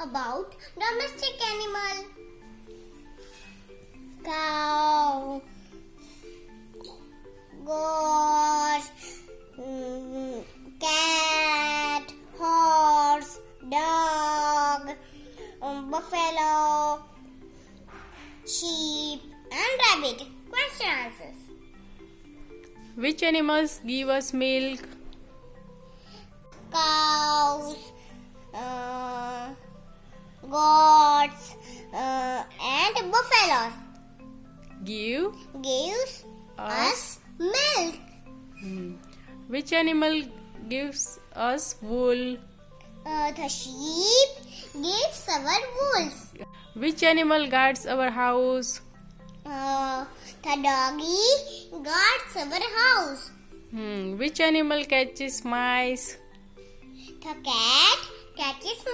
about domestic animal. Cow, goat, mm, cat, horse, dog, um, buffalo, sheep, and rabbit. Question answers. Which animals give us milk? Goats, uh, and buffaloes Give gives us. us milk. Hmm. Which animal gives us wool? Uh, the sheep gives our wools. Which animal guards our house? Uh, the doggy guards our house. Hmm. Which animal catches mice? The cat catches